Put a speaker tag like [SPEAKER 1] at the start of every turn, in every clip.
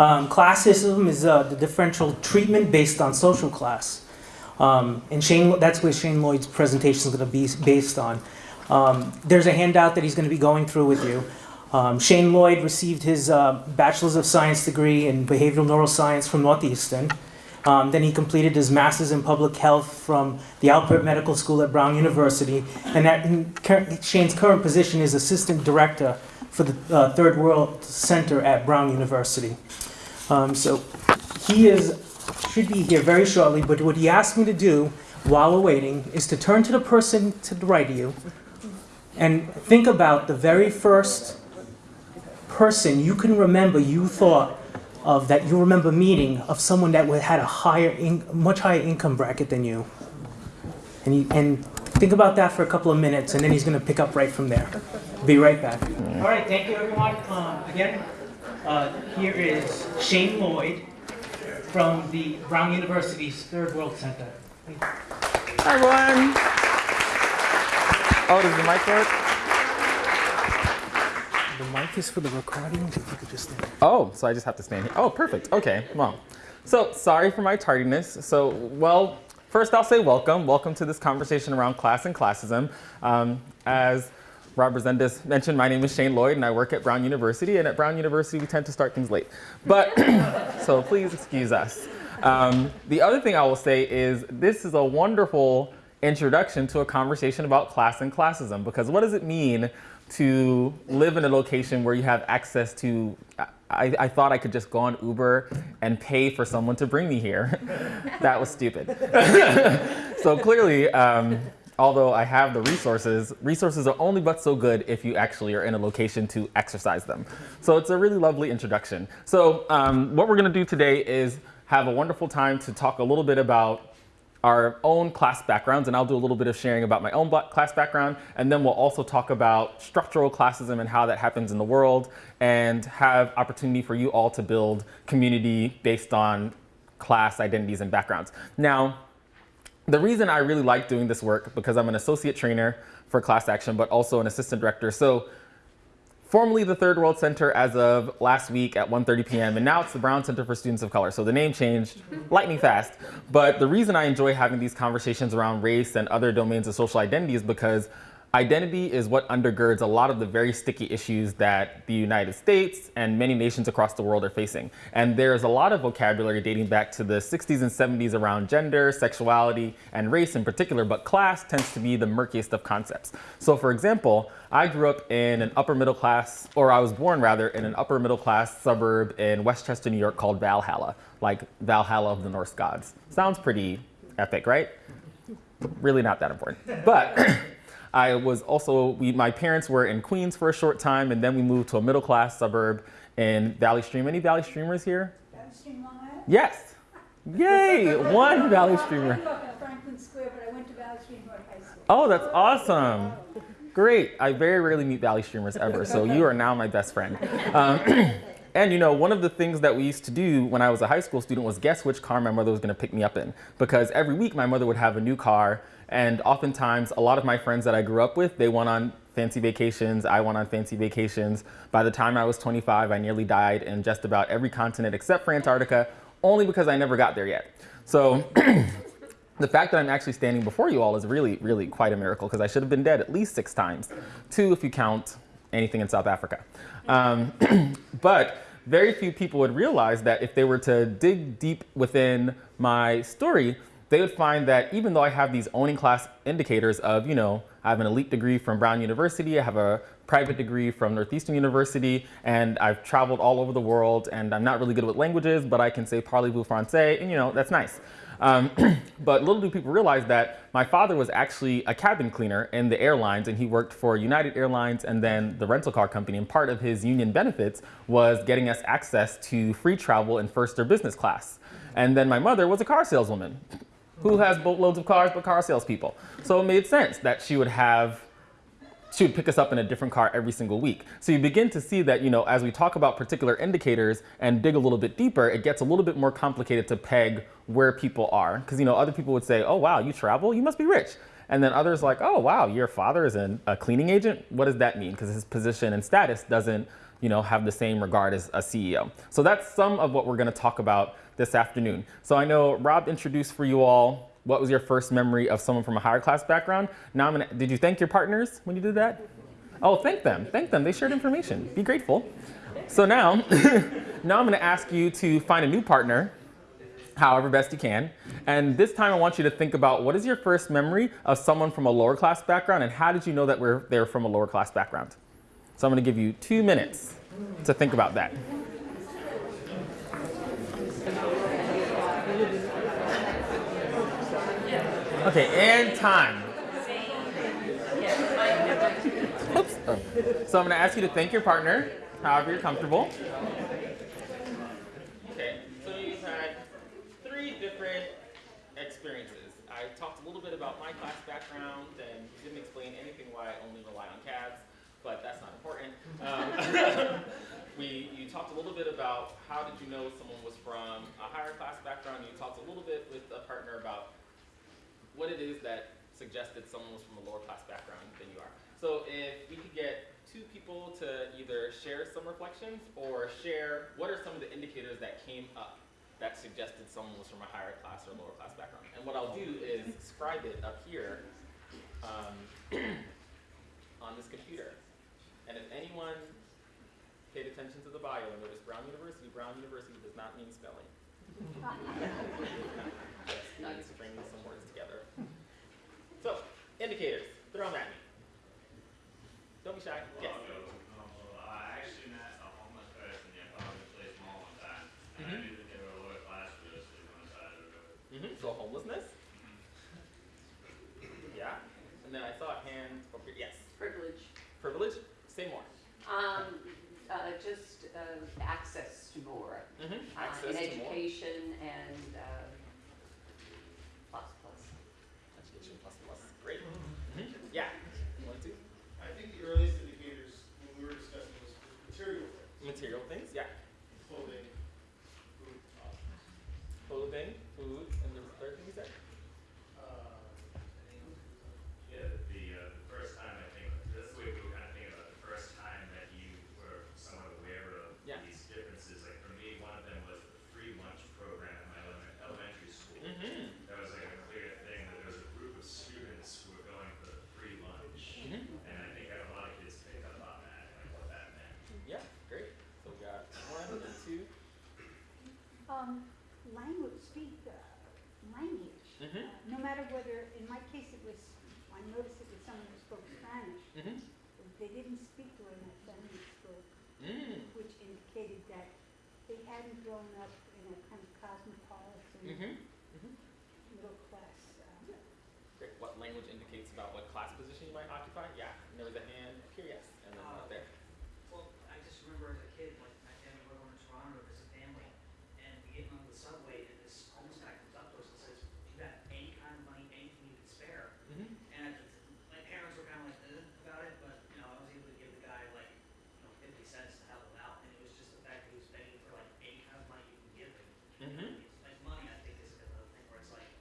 [SPEAKER 1] Um, classism is uh, the differential treatment based on social class. Um, and Shane, that's where Shane Lloyd's presentation is going to be based on. Um, there's a handout that he's going to be going through with you. Um, Shane Lloyd received his uh, Bachelor's of Science degree in Behavioral Neuroscience from Northeastern. Um, then he completed his Master's in Public Health from the Alpert Medical School at Brown University. And that, Shane's current position is Assistant Director for the uh, Third World Center at Brown University. Um, so he is should be here very shortly, but what he asked me to do while we're waiting is to turn to the person to the right of you and think about the very first person you can remember you thought of that you remember meeting of someone that had a higher, much higher income bracket than you. And, and think about that for a couple of minutes, and then he's going to pick up right from there. Be right back. All right, thank you, everyone. Um, again, uh, here is Shane Lloyd from the Brown University's Third World Center.
[SPEAKER 2] Hi, everyone. Oh, does the mic work?
[SPEAKER 1] The mic is for the recording. If you could just.
[SPEAKER 2] Oh, so I just have to stand here. Oh, perfect. Okay, well. So, sorry for my tardiness. So, well, first I'll say welcome. Welcome to this conversation around class and classism. Um, as Rob Resendez mentioned, my name is Shane Lloyd and I work at Brown University. And at Brown University, we tend to start things late. But, so please excuse us. Um, the other thing I will say is this is a wonderful introduction to a conversation about class and classism because what does it mean to live in a location where you have access to I, I, thought I could just go on Uber and pay for someone to bring me here. that was stupid. so clearly, um, although I have the resources, resources are only but so good if you actually are in a location to exercise them. So it's a really lovely introduction. So um, what we're gonna do today is have a wonderful time to talk a little bit about our own class backgrounds, and I'll do a little bit of sharing about my own class background, and then we'll also talk about structural classism and how that happens in the world, and have opportunity for you all to build community based on class identities and backgrounds. Now, the reason I really like doing this work, because I'm an associate trainer for class action, but also an assistant director. So formerly the Third World Center as of last week at 1.30 p.m. And now it's the Brown Center for Students of Color. So the name changed lightning fast. But the reason I enjoy having these conversations around race and other domains of social identity is because Identity is what undergirds a lot of the very sticky issues that the United States and many nations across the world are facing. And there's a lot of vocabulary dating back to the 60s and 70s around gender, sexuality, and race in particular, but class tends to be the murkiest of concepts. So for example, I grew up in an upper middle class, or I was born rather, in an upper middle class suburb in Westchester, New York called Valhalla, like Valhalla of the Norse gods. Sounds pretty epic, right? Really not that important. But I was also, we, my parents were in Queens for a short time, and then we moved to a middle class suburb in Valley Stream. Any Valley Streamers here?
[SPEAKER 3] Valley Stream Long Island?
[SPEAKER 2] Yes. Yay, one Valley Streamer.
[SPEAKER 3] I grew up Franklin Square, but I went to Valley Stream High School.
[SPEAKER 2] Oh, that's awesome. Great. I very rarely meet Valley Streamers ever, so you are now my best friend. Um, and you know, one of the things that we used to do when I was a high school student was guess which car my mother was gonna pick me up in. Because every week my mother would have a new car and oftentimes, a lot of my friends that I grew up with, they went on fancy vacations. I went on fancy vacations. By the time I was 25, I nearly died in just about every continent except for Antarctica, only because I never got there yet. So the fact that I'm actually standing before you all is really, really quite a miracle because I should have been dead at least six times. Two if you count anything in South Africa. Um, but very few people would realize that if they were to dig deep within my story, they would find that even though I have these owning class indicators of, you know, I have an elite degree from Brown University, I have a private degree from Northeastern University, and I've traveled all over the world, and I'm not really good with languages, but I can say parlez-vous français, and you know, that's nice. Um, but little do people realize that my father was actually a cabin cleaner in the airlines, and he worked for United Airlines and then the rental car company, and part of his union benefits was getting us access to free travel in first or business class. And then my mother was a car saleswoman who has boatloads of cars but car salespeople. So it made sense that she would have she would pick us up in a different car every single week. So you begin to see that, you know, as we talk about particular indicators and dig a little bit deeper, it gets a little bit more complicated to peg where people are. Because, you know, other people would say, oh, wow, you travel? You must be rich. And then others like, oh, wow, your father is an, a cleaning agent? What does that mean? Because his position and status doesn't you know, have the same regard as a CEO. So that's some of what we're going to talk about this afternoon. So I know Rob introduced for you all what was your first memory of someone from a higher class background. Now I'm gonna, did you thank your partners when you did that? Oh, thank them, thank them. They shared information. Be grateful. So now, now I'm to ask you to find a new partner, however best you can. And this time I want you to think about what is your first memory of someone from a lower class background and how did you know that we're, they're from a lower class background? So I'm to give you two minutes to think about that. Okay, and time. Oops. So I'm going to ask you to thank your partner, however you're comfortable. Okay, so you've had three different experiences. I talked a little bit about my class background and didn't explain anything why I only rely on cabs, but that's not important. Um, we, you talked a little bit about how did you know someone was from a higher class background. You talked a little bit with a partner about what it is that suggested someone was from a lower class background than you are. So if we could get two people to either share some reflections or share what are some of the indicators that came up that suggested someone was from a higher class or lower class background. And what I'll do is scribe it up here um, on this computer. And if anyone paid attention to the bio and noticed Brown University, Brown University does not mean spelling. Just means stringing some words together. So, indicators, throw them at me. Don't be shy. Yes.
[SPEAKER 4] I actually met a homeless person in Public Place Mall one time, and I knew that they were a lower class for this on the side of the road.
[SPEAKER 2] Mm-hmm. So homelessness. Yeah. And then I saw a hand over here. Yes.
[SPEAKER 5] privilege,
[SPEAKER 2] Privilege. Say more.
[SPEAKER 5] um, uh, just, uh, access to more,
[SPEAKER 2] Mm-hmm.
[SPEAKER 5] uh,
[SPEAKER 2] Access
[SPEAKER 5] in
[SPEAKER 2] to more.
[SPEAKER 5] education and, uh, plus, plus.
[SPEAKER 2] Education plus plus. Great. Mm-hmm. Yeah. One, two.
[SPEAKER 6] I think the earliest indicators when we were discussing was material things,
[SPEAKER 2] Material things. Yeah.
[SPEAKER 6] clothing, food,
[SPEAKER 2] Clothing, food, and the third thing you said.
[SPEAKER 6] uh,
[SPEAKER 4] Yeah, the, uh, the first time I think, that's the way we were kind of thinking about it, the first time that you were somewhat aware of
[SPEAKER 2] Yeah.
[SPEAKER 4] these differences, like for me, one of them was the free lunch program at my elemen- elementary school.
[SPEAKER 2] Mm-hmm.
[SPEAKER 4] That was like a clear thing, that there was a group of students who were going for the free lunch.
[SPEAKER 2] Mm-hmm.
[SPEAKER 4] And I think a lot of kids picked up on that, like what that meant.
[SPEAKER 2] Yeah. Great. So we got one and two.
[SPEAKER 3] Um, language, speak, uh, language.
[SPEAKER 2] Mhm.
[SPEAKER 3] Uh, No matter whether, in my case, it was, I noticed it was someone who spoke Spanish.
[SPEAKER 2] Mm-hmm.
[SPEAKER 3] They didn't speak the way my family spoke,
[SPEAKER 2] Mm.
[SPEAKER 3] which indicated that they hadn't grown up in a kind of cosmopolitan,
[SPEAKER 2] Mm-hmm.
[SPEAKER 3] middle class. uh,
[SPEAKER 2] Great. What language indicates about what class position you might occupy? Yeah. And there was a hand up here. Yes. And then one up there.
[SPEAKER 7] Well, I just remember as a kid, like my family were going to Toronto to visit family, and we get on the subway, and this homeless guy comes up to us and says, "Do you got any kind of money, anything you can spare?"
[SPEAKER 2] Mm-hmm.
[SPEAKER 7] And at the t- my parents were kind of like, "Uh," about it, but you know, I was able to give the guy like, you know, fifty cents to help him out, and it was just the fact that he was begging for like any kind of money you can give him.
[SPEAKER 2] Mm-hmm.
[SPEAKER 7] Like money, I think is another thing where it's like,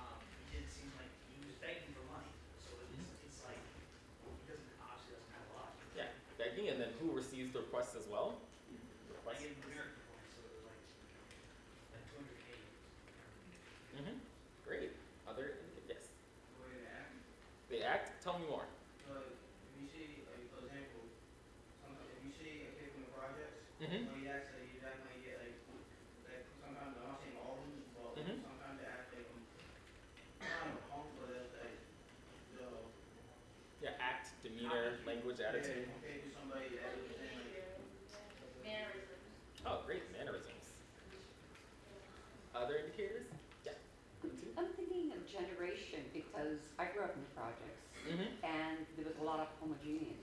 [SPEAKER 7] um, he didn't seem like he was begging for money, so it's, it's like, he doesn't obviously doesn't have a lot.
[SPEAKER 2] Yeah. Begging, and then who receives the requests as well?
[SPEAKER 7] I
[SPEAKER 2] Requests.
[SPEAKER 7] gave him American points, so it was like, like two hundred K.
[SPEAKER 2] Mm-hmm. Great. Other yes.
[SPEAKER 8] way to act.
[SPEAKER 2] They act. Tell me more.
[SPEAKER 8] But if you see, like, for example, some, if you see a kid from the projects,
[SPEAKER 2] Mm-hmm.
[SPEAKER 8] when he acts like you definitely get like, like sometimes I'm not saying all of them, but
[SPEAKER 2] Mhm.
[SPEAKER 8] sometimes they act like kind of punk, but it's like the
[SPEAKER 2] Yeah. Act, demeanor, language, attitude.
[SPEAKER 8] Yeah, okay, to somebody that was saying like
[SPEAKER 2] Oh, great. Mannerisms. Other indicators? Yeah.
[SPEAKER 5] I'm thinking of generation because I grew up in the projects
[SPEAKER 2] Mm-hmm.
[SPEAKER 5] and there was a lot of homogeneity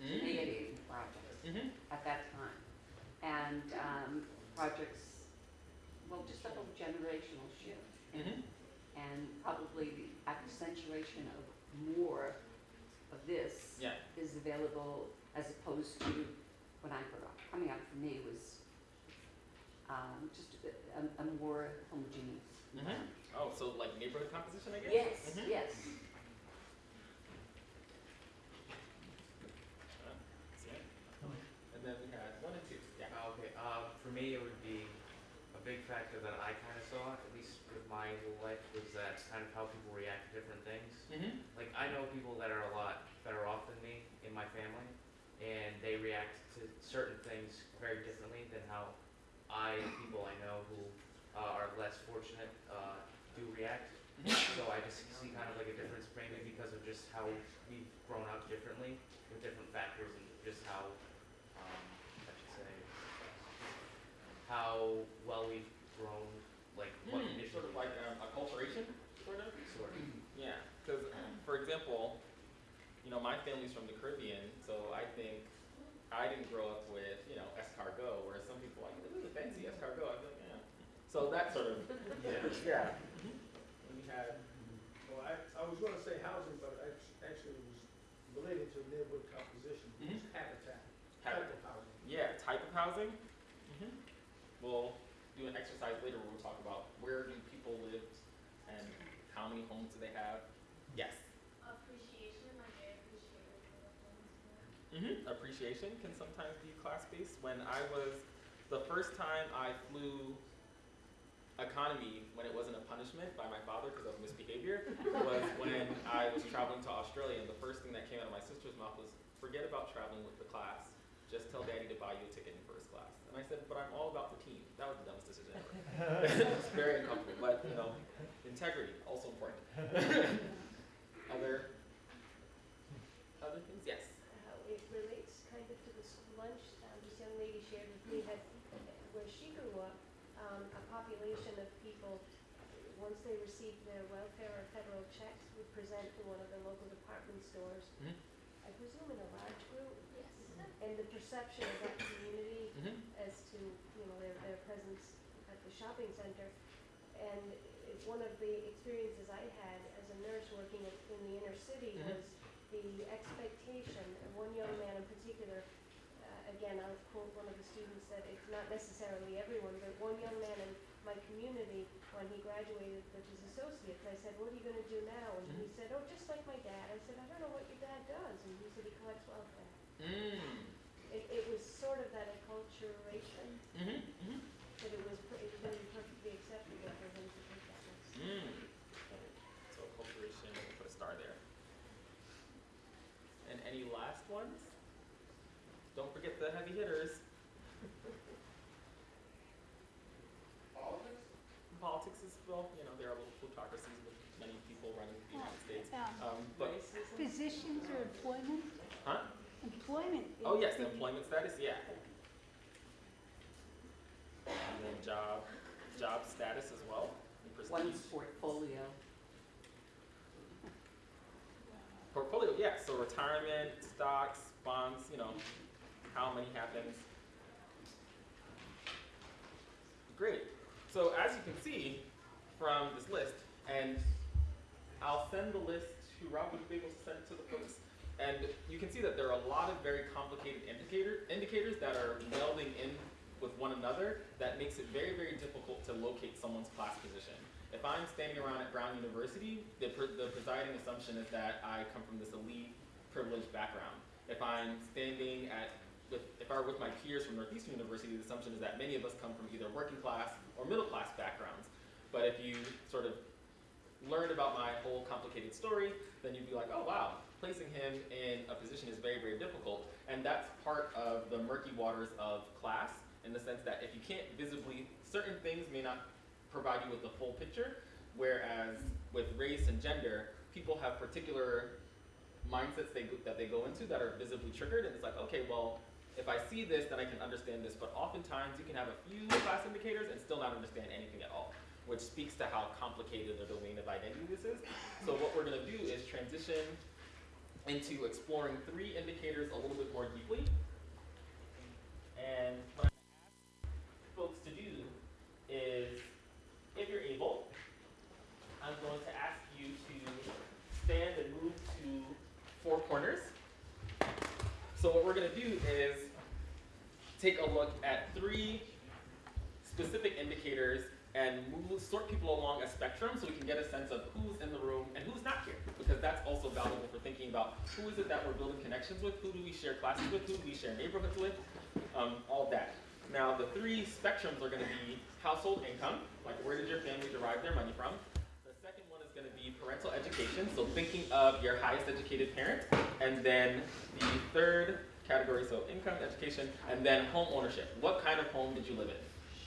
[SPEAKER 2] Mm-hmm.
[SPEAKER 5] in projects
[SPEAKER 2] Mm-hmm.
[SPEAKER 5] at that time. And, um, projects, well, just a whole generational shift.
[SPEAKER 2] Mm-hmm.
[SPEAKER 5] And probably the accentuation of more of this
[SPEAKER 2] Yeah
[SPEAKER 5] available as opposed to when I grew up. Coming out for me was um, just a, a, a more homogeneous.
[SPEAKER 2] Mm
[SPEAKER 5] -hmm.
[SPEAKER 2] Oh, so like neighborhood composition, I guess?
[SPEAKER 5] Yes,
[SPEAKER 2] mm -hmm.
[SPEAKER 5] yes. And then we had one and two. Yeah. Ah, okay.
[SPEAKER 2] Uh, for me, it would be a
[SPEAKER 9] big factor that I kind of saw, at least with my life, was that kind of how people react to different things.
[SPEAKER 2] Mm -hmm.
[SPEAKER 9] Like I know people that are a lot better off than me my family, and they react to certain things very differently than how I, people I know who uh, are less fortunate, uh, do react. So I just see kind of like a difference, maybe because of just how we've grown up differently with different factors and just how, um, I should say, how well we've grown, like what
[SPEAKER 2] Hmm, sort of like um, acculturation, sort of.
[SPEAKER 9] sort of.
[SPEAKER 2] Yeah, because for example, you know, my family's from the Caribbean, so I think I didn't grow up with you know escargot, whereas some people are like this is a fancy escargot. I feel like yeah. So that sort of
[SPEAKER 9] Yeah.
[SPEAKER 2] yeah. Mhm. We had
[SPEAKER 6] Well, I, I was gonna say housing, but I actually it was related to neighborhood composition,
[SPEAKER 2] Mhm.
[SPEAKER 6] It's habitat,
[SPEAKER 2] Habit.
[SPEAKER 6] type of housing.
[SPEAKER 2] Yeah, type of housing. hmm We'll do an exercise later where we'll talk about where do people live and how many homes do they have. Yes.
[SPEAKER 10] appreciation, like I appreciate it for the things
[SPEAKER 2] hmm Appreciation can sometimes be class-based. When I was, the first time I flew economy when it wasn't a punishment by my father because of misbehavior was when I was traveling to Australia and the first thing that came out of my sister's mouth was, forget about traveling with the class. Just tell daddy to buy you a ticket in first class. And I said, but I'm all about the team. That was the dumbest decision ever. it's very uncomfortable, but you know, integrity, also important. Other, other things? Yes.
[SPEAKER 10] how it relates kind of to the school lunch, um, this young lady shared with me that where she grew up, um, a population of people, once they received their welfare or federal checks, would present to one of the local department stores.
[SPEAKER 2] Mhm.
[SPEAKER 10] I presume in a large group, Yes.
[SPEAKER 2] Mm-hmm.
[SPEAKER 10] and the perception of that community
[SPEAKER 2] hmm
[SPEAKER 10] as to, you know, their, their presence at the shopping center. And it, one of the experiences I had as a nurse working in, in the inner city
[SPEAKER 2] Mhm.
[SPEAKER 10] was the expectation, of one young man in particular, uh, again, I'll quote one of the students that it's not necessarily everyone, but one young man in my community, when he graduated with his associates, I said, what are you gonna do now? And he said, oh, just like my dad. I said, I don't know what your dad does. And he said, he collects welfare.
[SPEAKER 2] Mm.
[SPEAKER 10] It, it was sort of that acculturation
[SPEAKER 2] Mm-hmm. Mm-hmm.
[SPEAKER 10] that it was, per- it was gonna be perfectly acceptable for him to take that next step.
[SPEAKER 2] Mm. So corporation, we'll put a star there. And any last ones? Don't forget the heavy hitters.
[SPEAKER 8] Politics?
[SPEAKER 2] Politics is, well, you know, there are little plutocracies with many people running the United States.
[SPEAKER 3] Um,
[SPEAKER 2] Um, but,
[SPEAKER 3] Positions or employment?
[SPEAKER 2] huh?
[SPEAKER 3] Employment.
[SPEAKER 2] Oh, yes, the
[SPEAKER 3] the-
[SPEAKER 2] employment status, yeah. And then job, job status as well, and
[SPEAKER 5] One's portfolio.
[SPEAKER 2] Portfolio, yeah, so retirement, stocks, bonds, you know, how many happens. Great. So as you can see from this list, and I'll send the list to Rob, would you be able to send it to the folks? And you can see that there are a lot of very complicated indicator, indicators that are melding in with one another that makes it very, very difficult to locate someone's class position. If I'm standing around at Brown University, the, the presiding assumption is that I come from this elite, privileged background. If I'm standing at, with, if I were with my peers from Northeastern University, the assumption is that many of us come from either working class or middle class backgrounds. But if you sort of learned about my whole complicated story, then you'd be like, oh wow, placing him in a position is very, very difficult. And that's part of the murky waters of class in the sense that if you can't visibly, certain things may not provide you with the full picture, whereas with race and gender, people have particular mindsets they, that they go into that are visibly triggered, and it's like, okay, well, if I see this, then I can understand this, but oftentimes you can have a few class indicators and still not understand anything at all, which speaks to how complicated the domain of identity this is. So what we're gonna do is transition into exploring three indicators a little bit more deeply. And what I'm ask folks to do is, if you're able, I'm going to ask you to stand and move to four corners. So what we're gonna do is take a look at three specific indicators and move, sort people along a spectrum so we can get a sense of who's in the room and who's not here. Because that's also valuable for thinking about who is it that we're building connections with, who do we share classes with, who do we share neighborhoods with, um, all that. Now the three spectrums are gonna be household income, like where did your family derive their money from? The second one is gonna be parental education, so thinking of your highest educated parent, and then the third category, so income, education, and then home ownership. What kind of home did you live in?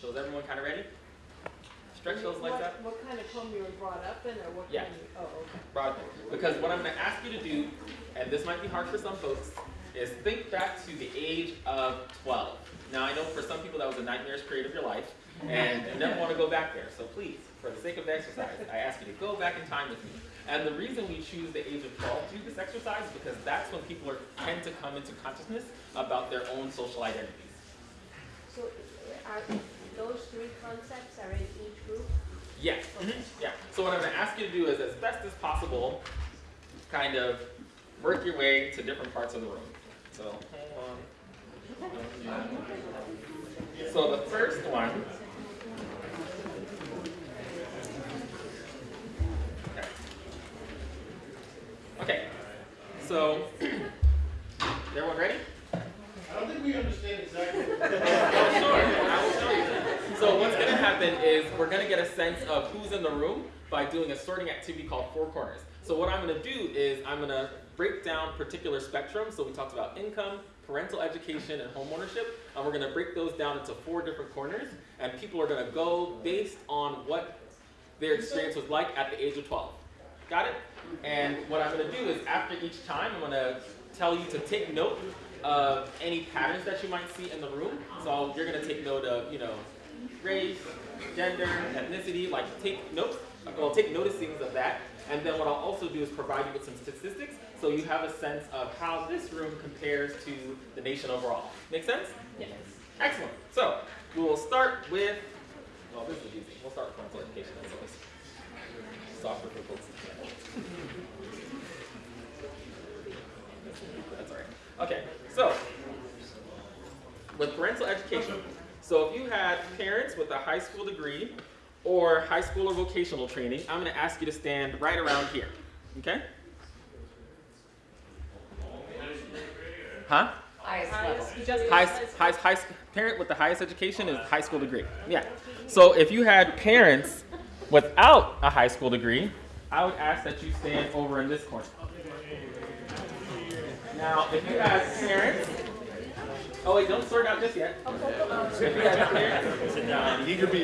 [SPEAKER 2] So is everyone kind of ready? Stretch those legs
[SPEAKER 11] What-
[SPEAKER 2] out.
[SPEAKER 11] What kind of home you were brought up in, or what
[SPEAKER 2] Yeah.
[SPEAKER 11] kind of, oh, okay.
[SPEAKER 2] Broadly. Because what I'm going to ask you to do, and this might be hard for some folks, is think back to the age of 12. Now, I know for some people that was a nightmarish period of your life, and you never want to go back there. So please, for the sake of the exercise, I ask you to go back in time with me. And the reason we choose the age of 12 to do this exercise is because that's when people are, tend to come into consciousness about their own social identities.
[SPEAKER 10] So uh, are, those three concepts are in each group?
[SPEAKER 2] Yes.
[SPEAKER 10] Okay.
[SPEAKER 2] Mm-hmm, yeah. So what I'm going to ask you to do is, as best as possible, kind of work your way to different parts of the room. So hold. So the first one. Okay. Okay. So, everyone ready?
[SPEAKER 6] I don't think we understand exactly.
[SPEAKER 2] Oh, sure. I will show you. So what's going to happen is we're going to get a sense of who's in the room by doing a sorting activity called Four Corners. So what I'm going to do is I'm going to break down particular spectrums. So we talked about income, parental education, and home ownership. And we're going to break those down into four different corners. And people are going to go based on what their experience was like at the age of 12. Got it? And what I'm going to do is after each time, I'm going to tell you to take note of any patterns that you might see in the room. So you're going to take note of, you know, race, gender, ethnicity, like take note, well, take noticings of that. And then what I'll also do is provide you with some statistics so you have a sense of how this room compares to the nation overall. Make sense?
[SPEAKER 11] Yes.
[SPEAKER 2] Excellent. So we will start with, well, this is easy. We'll start with parental education. That's always softer for folks. That's all right. Okay, so with parental education, so if you had parents with a high school degree or high school or vocational training, I'm going to ask you to stand right around here. Okay? Huh?
[SPEAKER 5] Highest level.
[SPEAKER 11] Just
[SPEAKER 2] highest, highest, highest, parent with the highest education is high school degree. Yeah. So if you had parents without a high school degree, I would ask that you stand over in this corner. Now, if you had parents, oh wait, don't sort out just yet. If you had parents, sit down. You can be.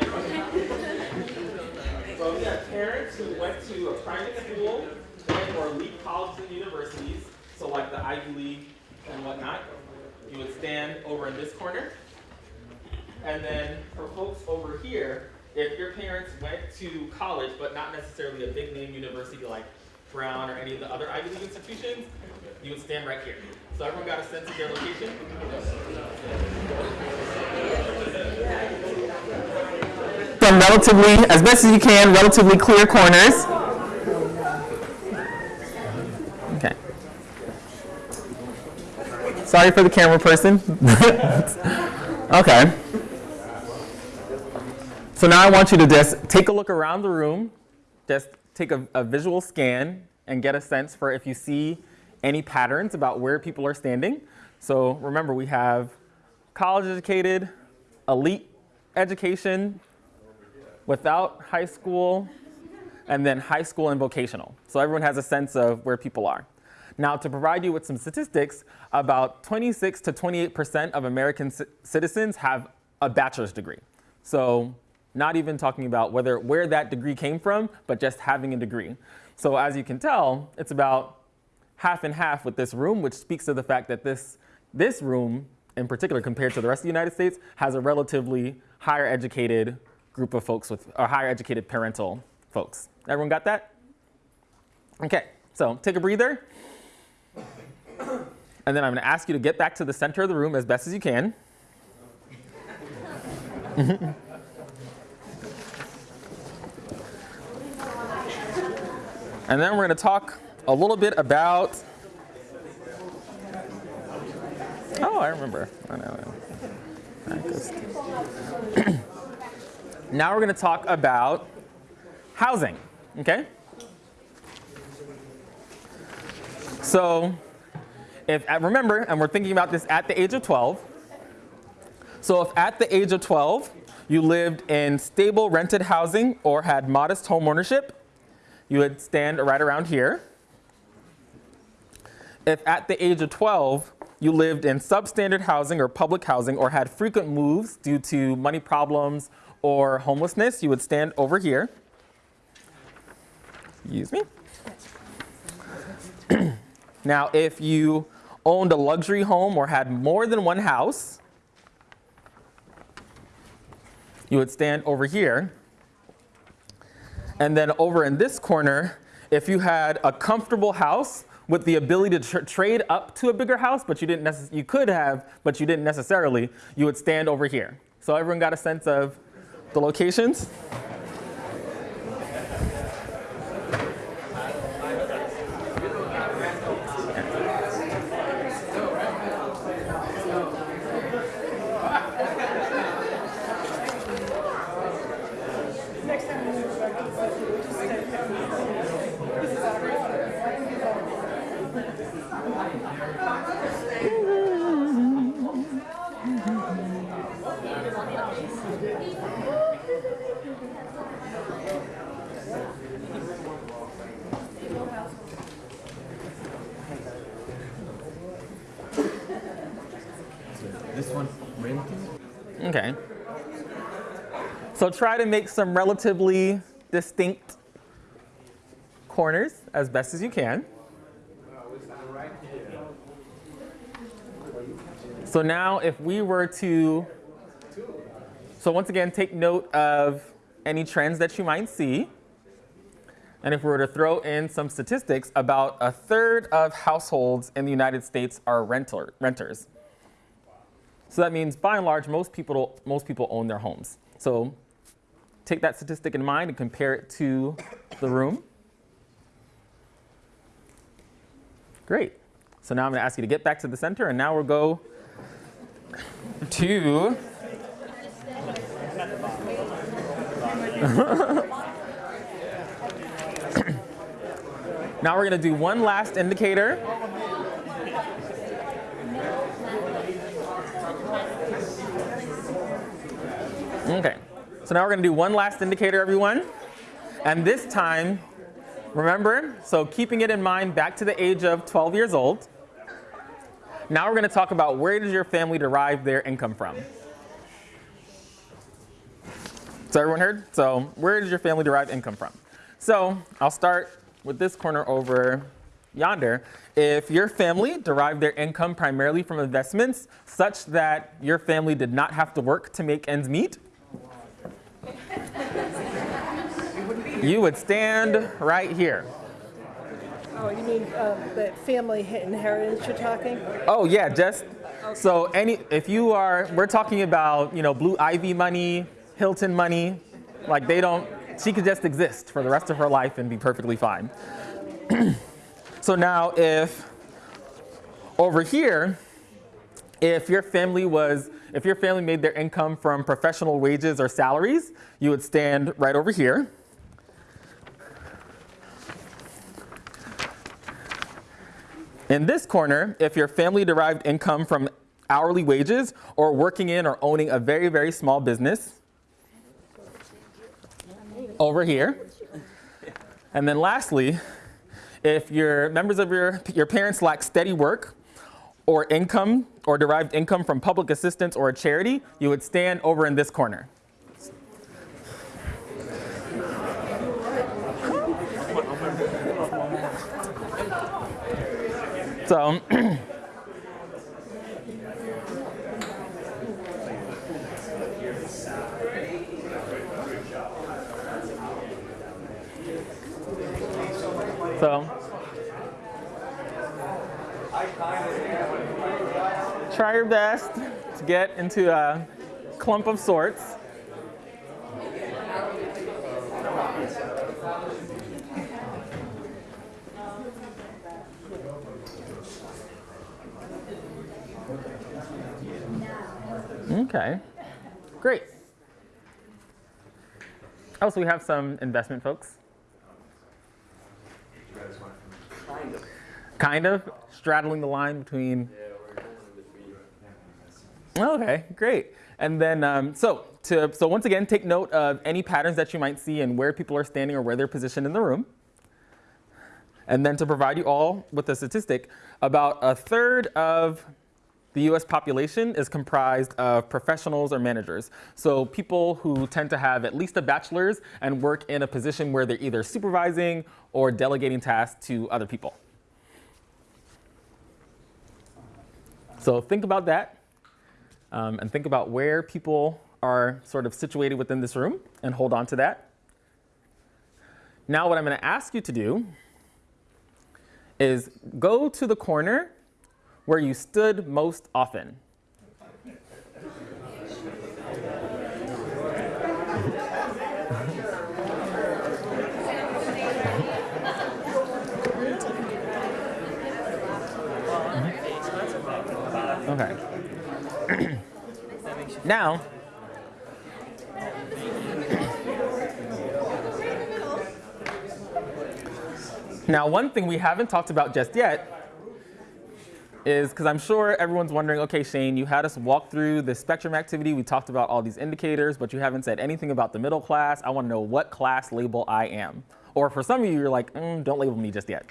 [SPEAKER 2] So you had parents who went to a private school or elite colleges and universities, so like the Ivy League and whatnot, you would stand over in this corner. And then for folks over here, if your parents went to college, but not necessarily a big name university like Brown or any of the other Ivy League institutions, you would stand right here. So everyone got a sense of their location? Some relatively, as best as you can, relatively clear corners. Okay. Sorry for the camera person. okay. So now I want you to just take a look around the room, just take a, a visual scan and get a sense for if you see any patterns about where people are standing. So remember, we have college educated, elite education, without high school, and then high school and vocational. So everyone has a sense of where people are. Now, to provide you with some statistics, about 26 to 28% of American citizens have a bachelor's degree. So not even talking about whether where that degree came from, but just having a degree. So as you can tell, it's about half and half with this room, which speaks to the fact that this, this room, in particular compared to the rest of the United States, has a relatively higher educated group of folks with, or higher educated parental folks. Everyone got that? Okay, so take a breather. And then I'm gonna ask you to get back to the center of the room as best as you can. and then we're gonna talk a little bit about, oh, I remember. I know. Now we're gonna talk about housing, okay? So, if, uh, remember, and we're thinking about this at the age of 12. So if at the age of 12, you lived in stable rented housing or had modest home ownership, you would stand right around here. If at the age of 12, you lived in substandard housing or public housing or had frequent moves due to money problems or homelessness, you would stand over here. Excuse me. now, if you owned a luxury home or had more than one house, you would stand over here. And then over in this corner, if you had a comfortable house with the ability to tr trade up to a bigger house, but you didn't you could have, but you didn't necessarily, you would stand over here. So everyone got a sense of the locations? So try to make some relatively distinct corners as best as you can. So now if we were to, so once again, take note of any trends that you might see. And if we were to throw in some statistics, about a third of households in the United States are renter, renters. So that means by and large, most people, most people own their homes. So take that statistic in mind and compare it to the room. Great. So now I'm going to ask you to get back to the center, and now we'll go to. now we're going to do one last indicator. Okay, so now we're gonna do one last indicator, everyone. And this time, remember, so keeping it in mind back to the age of 12 years old. Now we're gonna talk about where does your family derive their income from? So everyone heard? So where does your family derive income from? So I'll start with this corner over yonder. If your family derived their income primarily from investments such that your family did not have to work to make ends meet, you would stand right here.
[SPEAKER 11] Oh, you mean um, the family inheritance you're talking?
[SPEAKER 2] Oh yeah, just so any if you are we're talking about, you know, Blue Ivy money, Hilton money, like they don't she could just exist for the rest of her life and be perfectly fine. so now if over here if your family was if your family made their income from professional wages or salaries, you would stand right over here. In this corner, if your family derived income from hourly wages or working in or owning a very, very small business, over here. And then lastly, if your members of your, your parents lack steady work or income or derived income from public assistance or a charity, you would stand over in this corner. So, so try your best to get into a clump of sorts. Okay, great. Oh, so we have some investment folks. Kind of straddling the line between. Okay, great. And then, um, so to so once again, take note of any patterns that you might see and where people are standing or where they're positioned in the room. And then to provide you all with a statistic, about a third of the US population is comprised of professionals or managers. So people who tend to have at least a bachelor's and work in a position where they're either supervising or delegating tasks to other people. So think about that um, and think about where people are sort of situated within this room and hold on to that. Now what I'm going to ask you to do is go to the corner where you stood most often. Okay. Now, now one thing we haven't talked about just yet is because I'm sure everyone's wondering, okay, Shane, you had us walk through the spectrum activity. We talked about all these indicators, but you haven't said anything about the middle class. I want to know what class label I am. Or for some of you, you're like, mm, don't label me just yet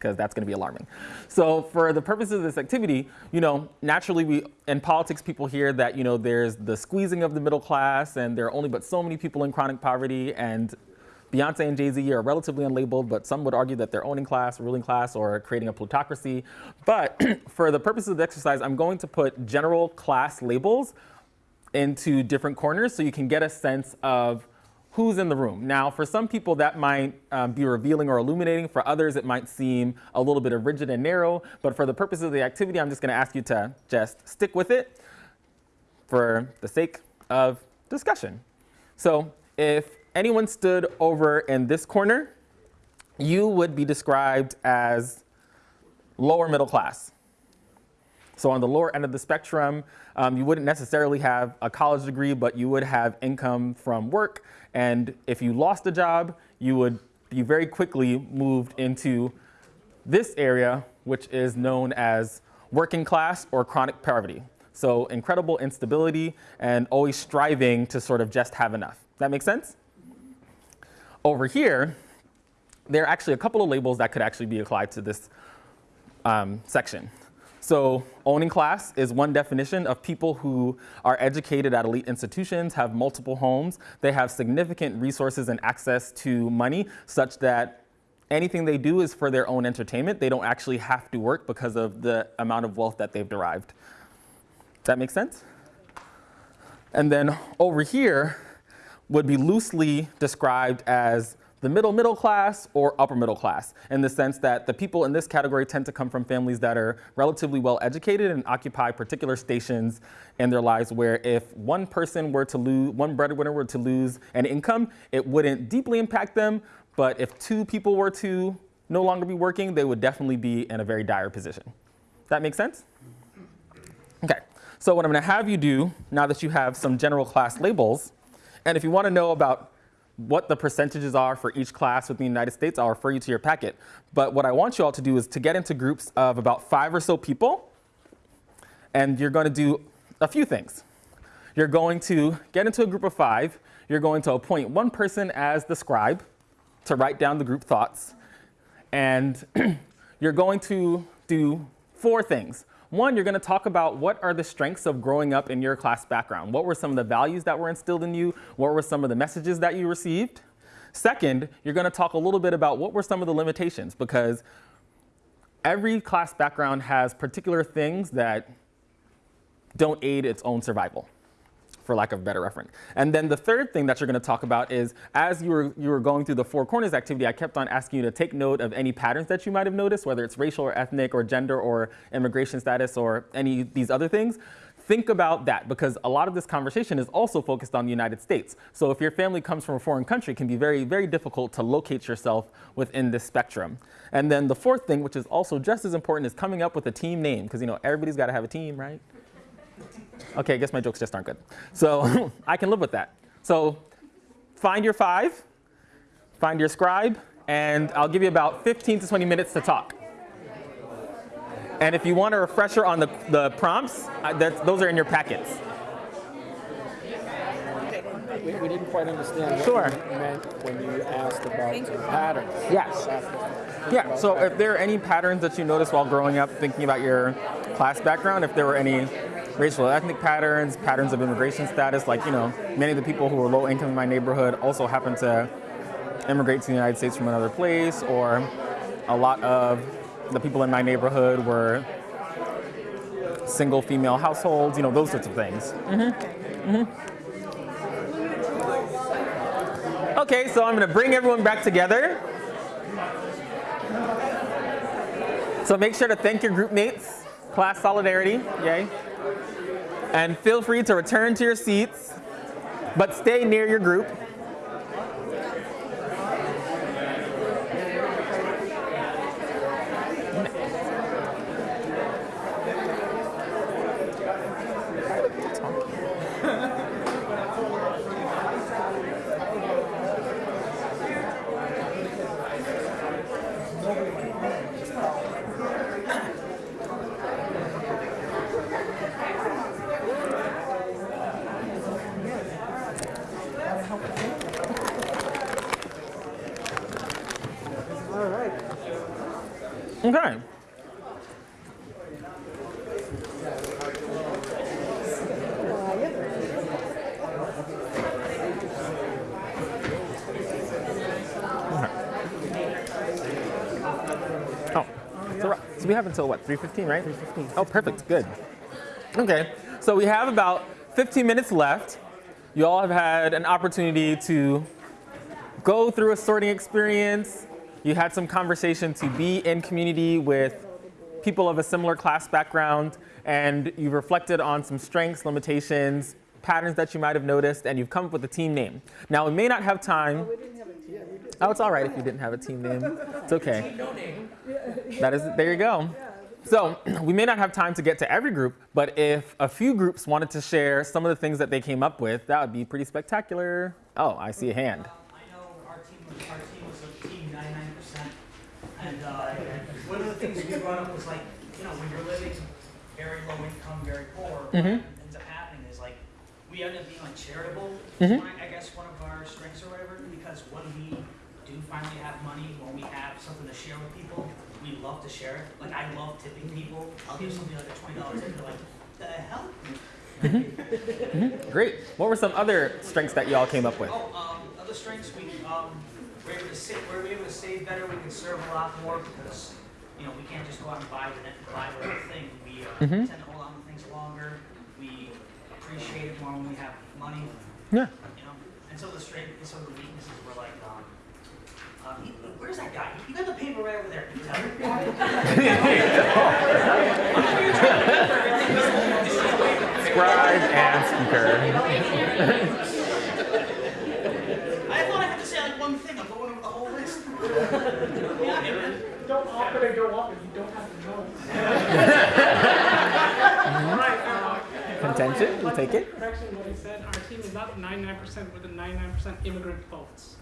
[SPEAKER 2] because that's going to be alarming. So for the purposes of this activity, you know, naturally we, in politics, people hear that, you know, there's the squeezing of the middle class and there are only but so many people in chronic poverty and Beyonce and Jay-Z are relatively unlabeled, but some would argue that they're owning class, ruling class, or creating a plutocracy. But for the purposes of the exercise, I'm going to put general class labels into different corners so you can get a sense of who's in the room. Now, for some people, that might um, be revealing or illuminating. For others, it might seem a little bit rigid and narrow. But for the purposes of the activity, I'm just going to ask you to just stick with it for the sake of discussion. So if anyone stood over in this corner, you would be described as lower middle class. So on the lower end of the spectrum, um, you wouldn't necessarily have a college degree, but you would have income from work. And if you lost a job, you would be very quickly moved into this area, which is known as working class or chronic poverty. So incredible instability and always striving to sort of just have enough. That makes sense? Over here, there are actually a couple of labels that could actually be applied to this um, section. So owning class is one definition of people who are educated at elite institutions, have multiple homes, they have significant resources and access to money such that anything they do is for their own entertainment. They don't actually have to work because of the amount of wealth that they've derived. Does that make sense? And then over here, would be loosely described as the middle middle class or upper middle class in the sense that the people in this category tend to come from families that are relatively well educated and occupy particular stations in their lives where if one person were to lose, one breadwinner were to lose an income, it wouldn't deeply impact them, but if two people were to no longer be working, they would definitely be in a very dire position. That make sense? Okay, so what I'm gonna have you do, now that you have some general class labels, and if you want to know about what the percentages are for each class within the United States, I'll refer you to your packet. But what I want you all to do is to get into groups of about five or so people, and you're going to do a few things. You're going to get into a group of five. You're going to appoint one person as the scribe to write down the group thoughts. And you're going to do four things. One, you're going to talk about what are the strengths of growing up in your class background. What were some of the values that were instilled in you? What were some of the messages that you received? Second, you're going to talk a little bit about what were some of the limitations because every class background has particular things that don't aid its own survival for lack of better reference. And then the third thing that you're going to talk about is as you were, you were going through the four corners activity, I kept on asking you to take note of any patterns that you might have noticed, whether it's racial or ethnic or gender or immigration status or any these other things. Think about that because a lot of this conversation is also focused on the United States. So if your family comes from a foreign country, it can be very, very difficult to locate yourself within this spectrum. And then the fourth thing, which is also just as important, is coming up with a team name because you know everybody's got to have a team, right? Okay, I guess my jokes just aren't good. So I can live with that. So find your five, find your scribe, and I'll give you about 15 to 20 minutes to talk. And if you want a refresher on the, the prompts, uh, those are in your packets.
[SPEAKER 6] We, we didn't quite understand
[SPEAKER 2] Sure.
[SPEAKER 6] what you meant when you asked about patterns.
[SPEAKER 2] Yes. Yeah, so if there are any patterns that you noticed while growing up, thinking about your class background, if there were any racial ethnic patterns, patterns of immigration status, like, you know, many of the people who were low income in my neighborhood also happened to immigrate to the United States from another place, or a lot of the people in my neighborhood were single female households, you know, those sorts of things. Mm-hmm. Mm-hmm. Okay, so I'm gonna bring everyone back together. So make sure to thank your group mates, class solidarity, yay. And feel free to return to your seats, but stay near your group. Okay. Oh, so, so we have until what, 3.15, right? 3.15. Oh, perfect, good. Okay, so we have about 15 minutes left. You all have had an opportunity to go through a sorting experience. You had some conversation to be in community with people of a similar class background, and you've reflected on some strengths, limitations, patterns that you might have noticed, and you've come up with a team name. Now, we may not have time. Oh, oh it's all right if you didn't have a team name. It's okay. That is, there you go. So we may not have time to get to every group, but if a few groups wanted to share some of the things that they came up with, that would be pretty spectacular. Oh, I see a hand.
[SPEAKER 7] I know our team was, our team was a team ninety-nine percent. And, uh, one of the things we brought up was like, you know, when you're living very low income, very poor, what
[SPEAKER 2] Mhm.
[SPEAKER 7] ends up happening is like, we end up being like charitable,
[SPEAKER 2] Mhm.
[SPEAKER 7] one- I guess one of our strengths or whatever, because when we do finally have money, when we have something to share with people, we love to share it. Like, I love tipping people. I'll give somebody like a twenty dollars tip, they're like, the hell?
[SPEAKER 2] Great. What were some other strengths that you all came up with?
[SPEAKER 7] Oh, um, other strengths, we, um, we're able to save, we're able to save better, we can serve a lot more because, you know, we can't just go out and buy the, net- buy whatever thing. We, uh,
[SPEAKER 2] Mhm.
[SPEAKER 7] tend to hold on to things longer, we appreciate it more when we have money,
[SPEAKER 2] Yeah.
[SPEAKER 7] you know? And so the strengths, and some the weaknesses were like, um, uh, he- where's that guy? You got the paper right over there, Can you tell me?
[SPEAKER 2] Scribe and speaker.
[SPEAKER 7] I thought I had to say like one thing, I'm going over the whole list. Yeah.
[SPEAKER 6] Don't offer to go up if you don't have to know. Right,
[SPEAKER 2] Contention, we'll take it.
[SPEAKER 12] Correction, what he said, our team is not ninety-nine percent, we're the ninety-nine percent immigrant votes.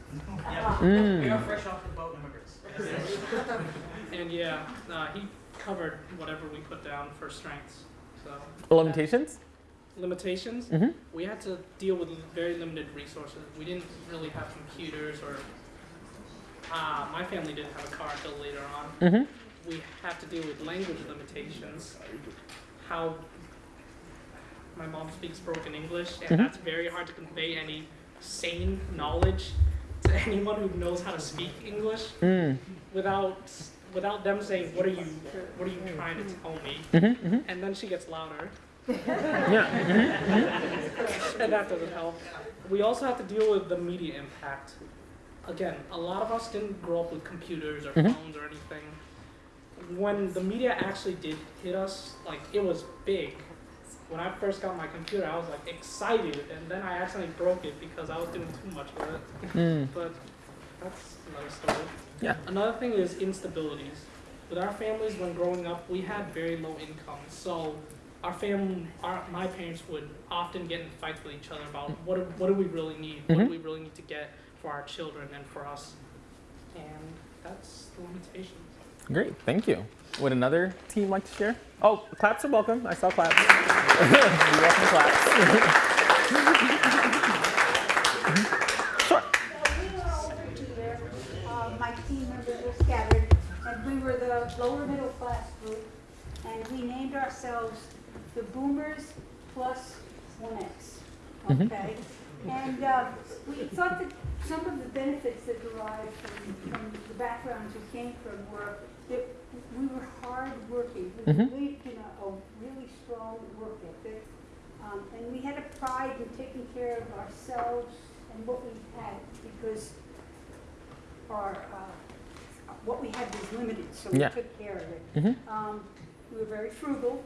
[SPEAKER 7] Yeah,
[SPEAKER 2] Mm.
[SPEAKER 7] we are fresh off the boat immigrants.
[SPEAKER 12] And yeah, uh, he covered whatever we put down for strengths, so.
[SPEAKER 2] Limitations?
[SPEAKER 12] Limitations,
[SPEAKER 2] Mhm.
[SPEAKER 12] we had to deal with very limited resources. We didn't really have computers or, uh, my family didn't have a car until later on.
[SPEAKER 2] Mm-hmm.
[SPEAKER 12] we had to deal with language limitations. How my mom speaks broken English, and
[SPEAKER 2] Mhm.
[SPEAKER 12] that's very hard to convey any sane knowledge to anyone who knows how to speak English
[SPEAKER 2] Mm.
[SPEAKER 12] without without them saying, "What are you? What are you trying to tell me?"
[SPEAKER 2] Mm-hmm. Mm-hmm.
[SPEAKER 12] And then she gets louder,
[SPEAKER 2] Yeah. Mm-hmm.
[SPEAKER 12] and that doesn't help. We also have to deal with the media impact. Again, a lot of us didn't grow up with computers or
[SPEAKER 2] Mhm.
[SPEAKER 12] phones or anything. When the media actually did hit us, like it was big. When I first got my computer, I was like excited, and then I accidentally broke it because I was doing too much with it.
[SPEAKER 2] Mm.
[SPEAKER 12] But that's another story.
[SPEAKER 2] Yeah.
[SPEAKER 12] Another thing is instabilities. With our families, when growing up, we had very low income, so our fam, our my parents would often get in fights with each other about what do, what do we really need, what
[SPEAKER 2] Mhm.
[SPEAKER 12] do we really need to get for our children and for us, and that's the limitations.
[SPEAKER 2] Great, thank you. Would another team like to share? Oh, claps are welcome. I saw claps. you welcome claps. Sure.
[SPEAKER 3] Uh, my team members were scattered a lower middle class group, and we named ourselves the Boomers Plus One X.
[SPEAKER 2] Mhm.
[SPEAKER 3] Okay? And uh, we thought that some of the benefits that derived from, from the backgrounds we came from were that we were hardworking. We
[SPEAKER 2] Mhm.
[SPEAKER 3] believed in a, a really strong work ethic. Um, and we had a pride in taking care of ourselves and what we had because our, uh, what we had was limited, so we
[SPEAKER 2] Yeah.
[SPEAKER 3] took care of it.
[SPEAKER 2] Mhm.
[SPEAKER 3] Um, we were very frugal.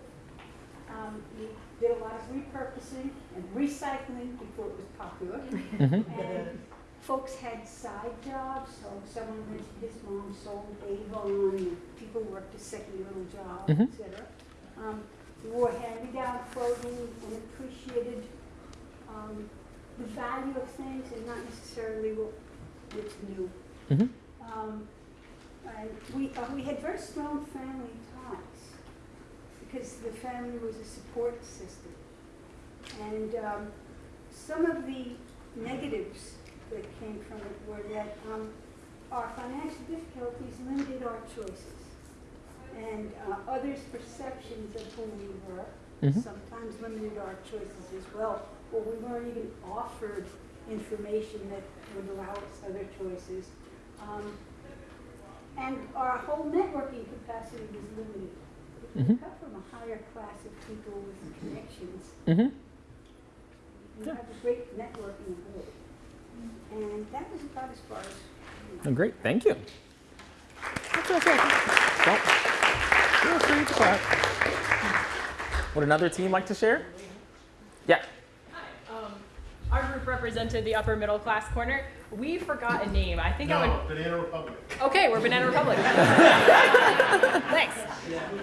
[SPEAKER 3] Um, we did a lot of repurposing and recycling before it was popular.
[SPEAKER 2] Mhm.
[SPEAKER 3] Folks had side jobs, so someone went, his mom sold Avon, people worked a second little job,
[SPEAKER 2] Mhm.
[SPEAKER 3] et cetera. Um, wore hand-me-down clothing and appreciated, um, the value of things and not necessarily what, what's new.
[SPEAKER 2] Mhm.
[SPEAKER 3] Um, and we, uh, we had very strong family ties because the family was a support system. And um, some of the negatives that came from it were that um, our financial difficulties limited our choices. And uh, others' perceptions of who we were
[SPEAKER 2] Mhm.
[SPEAKER 3] sometimes limited our choices as well, or we weren't even offered information that would allow us other choices. Um, and our whole networking capacity was limited. We
[SPEAKER 2] Mhm.
[SPEAKER 3] come from a higher class of people with connections.
[SPEAKER 2] Mhm.
[SPEAKER 3] We have a great networking ability. And that was about as far as.
[SPEAKER 2] Oh, great, thank you. That's okay. Don't feel free to clap. Would another team like to share? Yeah. Hi.
[SPEAKER 13] Um, our group represented the upper middle class corner. We forgot a name. I think I would.
[SPEAKER 6] Banana Republic.
[SPEAKER 13] Okay, we're Banana Republic. Thanks.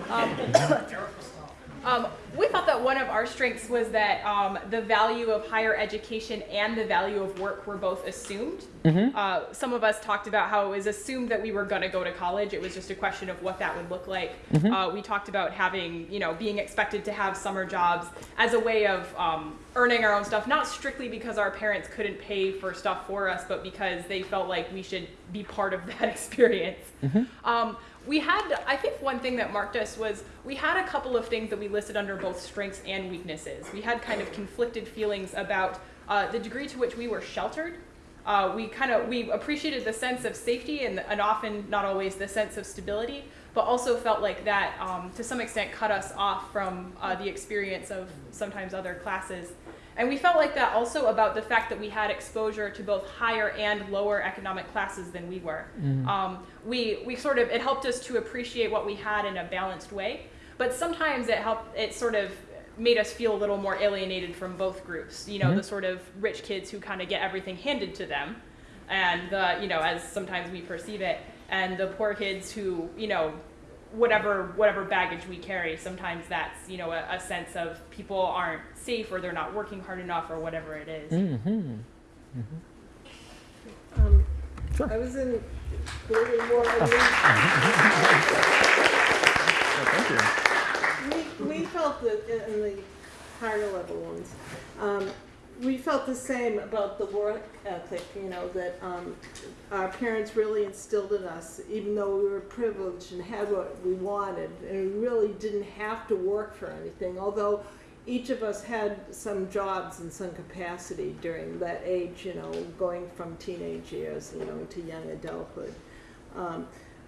[SPEAKER 13] Um, um, we thought that one of our strengths was that um, the value of higher education and the value of work were both assumed.
[SPEAKER 2] Mhm.
[SPEAKER 13] Uh, some of us talked about how it was assumed that we were going to go to college. It was just a question of what that would look like.
[SPEAKER 2] Mhm.
[SPEAKER 13] Uh, we talked about having, you know, being expected to have summer jobs as a way of um, earning our own stuff, not strictly because our parents couldn't pay for stuff for us, but because they felt like we should be part of that experience. Um, we had, I think one thing that marked us was we had a couple of things that we listed under both strengths and weaknesses. We had kind of conflicted feelings about uh, the degree to which we were sheltered. Uh, we kind of we appreciated the sense of safety and, and often not always the sense of stability, but also felt like that um, to some extent cut us off from uh, the experience of sometimes other classes. And we felt like that also about the fact that we had exposure to both higher and lower economic classes than we were.
[SPEAKER 2] Mm.
[SPEAKER 13] Um, we, we sort of, it helped us to appreciate what we had in a balanced way, but sometimes it helped, it sort of made us feel a little more alienated from both groups. You know,
[SPEAKER 2] Mhm.
[SPEAKER 13] the sort of rich kids who kind of get everything handed to them, and the, you know, as sometimes we perceive it, and the poor kids who, you know, whatever whatever baggage we carry sometimes that's you know a, a sense of people aren't safe or they're not working hard enough or whatever it is.
[SPEAKER 2] Mm-hmm.
[SPEAKER 11] Um,
[SPEAKER 2] Sure.
[SPEAKER 11] I was in building more.
[SPEAKER 2] thank you.
[SPEAKER 11] We, we felt that in in the higher level ones, um, we felt the same about the work ethic, you know, that, um, our parents really instilled in us, even though we were privileged and had what we wanted, and we really didn't have to work for anything, although each of us had some jobs in some capacity during that age, you know, going from teenage years, you know, to young adulthood. Um,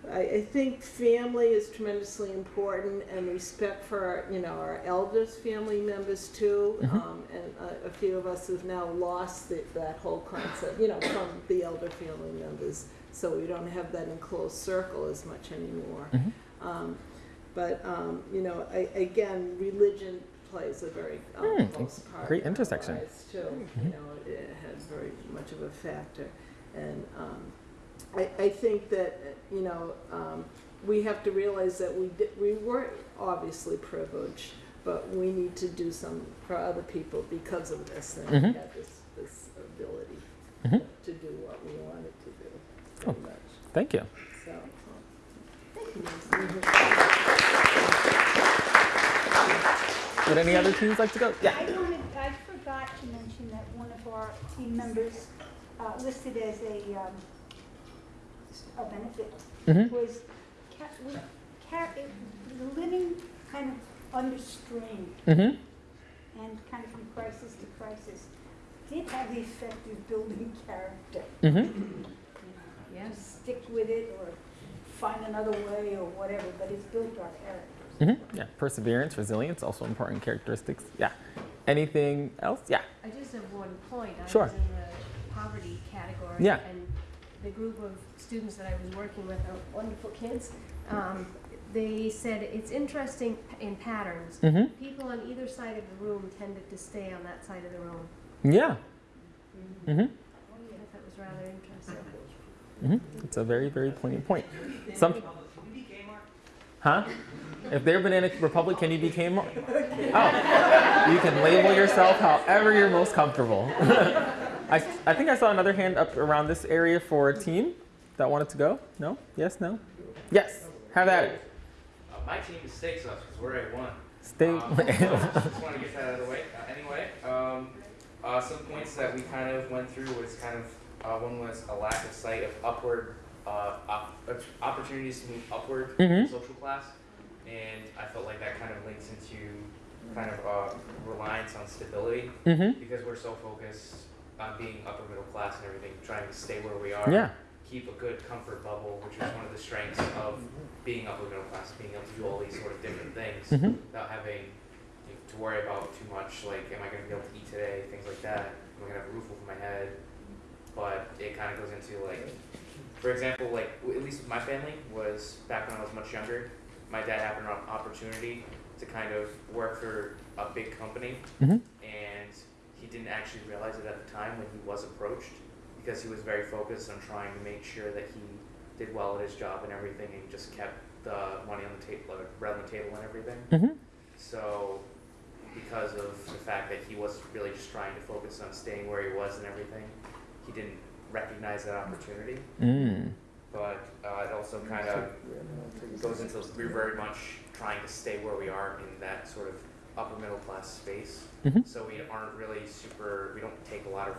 [SPEAKER 11] I, I think family is tremendously important and respect for our, you know, our eldest family members too.
[SPEAKER 2] Mhm.
[SPEAKER 11] Um, and a, a few of us have now lost the, that whole concept, you know, from the elder family members. So we don't have that enclosed circle as much anymore.
[SPEAKER 2] Mhm.
[SPEAKER 11] Um, but, um, you know, I, again, religion plays a very um,
[SPEAKER 2] Hmm,
[SPEAKER 11] close part.
[SPEAKER 2] great
[SPEAKER 11] in our
[SPEAKER 2] intersection.
[SPEAKER 11] lives, Too,
[SPEAKER 2] Mhm.
[SPEAKER 11] you know, it has very much of a factor. And, um, I, I think that, you know, um, we have to realize that we did, we were obviously privileged, but we need to do some for other people because of this, and we
[SPEAKER 2] Mhm.
[SPEAKER 11] have this, this ability
[SPEAKER 2] Mhm.
[SPEAKER 11] to do what we wanted to do,
[SPEAKER 2] Oh.
[SPEAKER 11] much,
[SPEAKER 2] Thank you.
[SPEAKER 11] so. Thank you.
[SPEAKER 2] Would any other teams like to go? Yeah.
[SPEAKER 3] I wanted, I forgot to mention that one of our team members, uh, listed as a, um, a benefit
[SPEAKER 2] Mhm.
[SPEAKER 3] was, ca- we char- it, living kind of under strain
[SPEAKER 2] Mm-hmm.
[SPEAKER 3] and kind of from crisis to crisis did have the effect of building character.
[SPEAKER 2] Mm-hmm.
[SPEAKER 3] Yes. Stick with it or find another way or whatever, but it's built our characters.
[SPEAKER 2] Mm-hmm. Yeah. Perseverance, resilience, also important characteristics. Yeah. Anything else? Yeah.
[SPEAKER 10] I just have one point. I
[SPEAKER 2] Sure.
[SPEAKER 10] was in the poverty category.
[SPEAKER 2] Yeah.
[SPEAKER 10] And the group of students that I was working with are wonderful kids. Um, they said it's interesting in patterns.
[SPEAKER 2] Mm-hmm.
[SPEAKER 10] People on either side of the room tended to stay on that side of the room.
[SPEAKER 2] Yeah. Mm-hmm.
[SPEAKER 10] I thought that was rather interesting.
[SPEAKER 2] Mm-hmm. It's a very, very poignant point. Some. Huh? If they're Banana Republic, can you be Kmart? Oh, you can label yourself however you're most comfortable. I, I think I saw another hand up around this area for a team that wanted to go. No? Yes? No? Yes. Have at it.
[SPEAKER 9] Uh, my team is Steak us because we're at one.
[SPEAKER 2] Stay.
[SPEAKER 9] Um, so just want to get that out of the way. Uh, anyway, um, uh, some points that we kind of went through was kind of uh, one was a lack of sight of upward uh, op- opportunities to move upward in
[SPEAKER 2] Mhm.
[SPEAKER 9] social class, and I felt like that kind of links into kind of uh, reliance on stability
[SPEAKER 2] mm-hmm.
[SPEAKER 9] because we're so focused on being upper middle class and everything, trying to stay where we are.
[SPEAKER 2] Yeah.
[SPEAKER 9] Keep a good comfort bubble, which is one of the strengths of being upper middle class, being able to do all these sort of different things
[SPEAKER 2] Mhm.
[SPEAKER 9] without having you know, to worry about too much. Like, am I going to be able to eat today? Things like that. Am I going to have a roof over my head? But it kind of goes into like, for example, like at least with my family was back when I was much younger. My dad had an op- opportunity to kind of work for a big company,
[SPEAKER 2] Mhm.
[SPEAKER 9] and he didn't actually realize it at the time when he was approached because he was very focused on trying to make sure that he did well at his job and everything and just kept the money on the table, bread on the table and everything.
[SPEAKER 2] Mm-hmm.
[SPEAKER 9] So, because of the fact that he was really just trying to focus on staying where he was and everything, he didn't recognize that opportunity.
[SPEAKER 2] Mm.
[SPEAKER 9] But uh, it also kind of goes into we're very much trying to stay where we are in that sort of upper middle class space.
[SPEAKER 2] Mhm.
[SPEAKER 9] So we aren't really super. We don't take a lot of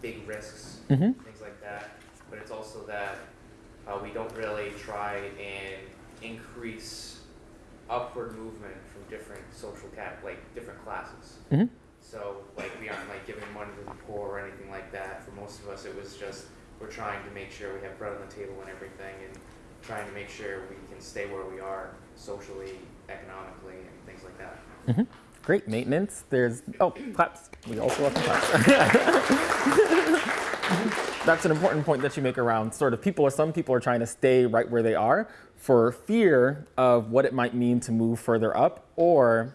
[SPEAKER 9] big risks,
[SPEAKER 2] Mhm.
[SPEAKER 9] things like that. But it's also that uh, we don't really try and increase upward movement from different social cat like different classes.
[SPEAKER 2] Mhm.
[SPEAKER 9] So like we aren't like giving money to the poor or anything like that. For most of us, it was just we're trying to make sure we have bread on the table and everything, and trying to make sure we can stay where we are socially, economically, and things like that.
[SPEAKER 2] Mm-hmm. Great maintenance. There's oh claps. We also welcome claps. That's an important point that you make around sort of people or some people are trying to stay right where they are for fear of what it might mean to move further up or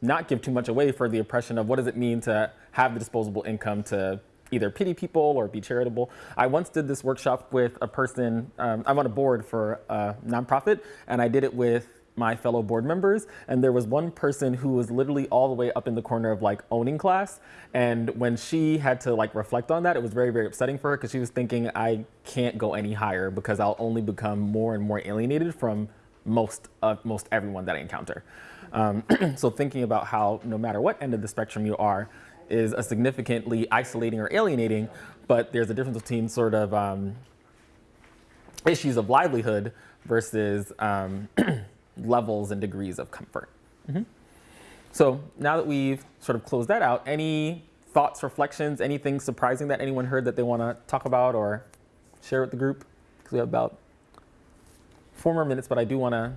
[SPEAKER 2] not give too much away for the oppression of what does it mean to have the disposable income to either pity people or be charitable. I once did this workshop with a person, um, I'm on a board for a nonprofit, and I did it with my fellow board members and there was one person who was literally all the way up in the corner of like owning class and when she had to like reflect on that it was very very upsetting for her because she was thinking i can't go any higher because i'll only become more and more alienated from most of most everyone that i encounter. Um, so thinking about how no matter what end of the spectrum you are is a significantly isolating or alienating but there's a difference between sort of um, issues of livelihood versus um, levels and degrees of comfort. Mhm. So now that we've sort of closed that out, any thoughts, reflections, anything surprising that anyone heard that they want to talk about or share with the group? Because we have about four more minutes, but I do want to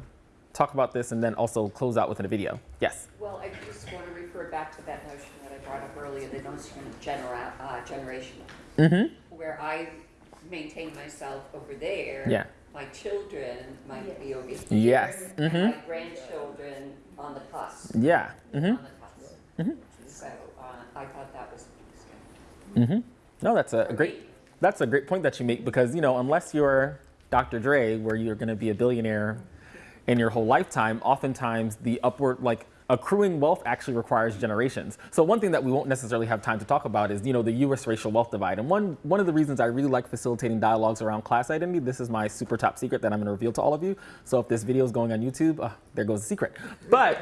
[SPEAKER 2] talk about this and then also close out with a video. Yes.
[SPEAKER 5] Well, I just want to refer back to that notion that I brought up earlier, the notion of genera- uh, generational,
[SPEAKER 2] Mm-hmm.
[SPEAKER 5] where I maintain myself over there.
[SPEAKER 2] Yeah.
[SPEAKER 5] My children might be over here.
[SPEAKER 2] Yes.
[SPEAKER 5] And
[SPEAKER 2] Mhm.
[SPEAKER 5] my grandchildren on the cusp.
[SPEAKER 2] Yeah.
[SPEAKER 5] On
[SPEAKER 2] Mm-hmm.
[SPEAKER 5] the cusp.
[SPEAKER 2] Mhm.
[SPEAKER 5] So uh, I thought that was interesting.
[SPEAKER 2] Mm-hmm. No, that's a, a great. That's a great point that you make because you know unless you're Dr. Dre, where you're going to be a billionaire in your whole lifetime, oftentimes the upward like accruing wealth actually requires generations. So one thing that we won't necessarily have time to talk about is you know the U.S. racial wealth divide. And one one of the reasons I really like facilitating dialogues around class identity. This is my super top secret that I'm going to reveal to all of you. So if this video is going on YouTube, uh, there goes the secret. But